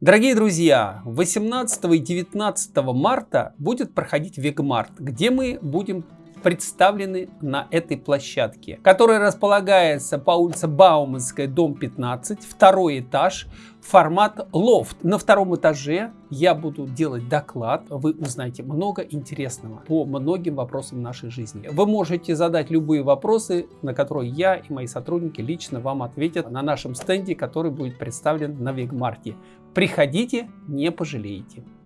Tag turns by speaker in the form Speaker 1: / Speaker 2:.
Speaker 1: Дорогие друзья, 18 и 19 марта будет проходить Вегмарт, где мы будем представлены на этой площадке, которая располагается по улице Бауманская, дом 15, второй этаж, формат лофт. На втором этаже я буду делать доклад, вы узнаете много интересного по многим вопросам нашей жизни. Вы можете задать любые вопросы, на которые я и мои сотрудники лично вам ответят на нашем стенде, который будет представлен на Вегмарте. Приходите, не пожалеете.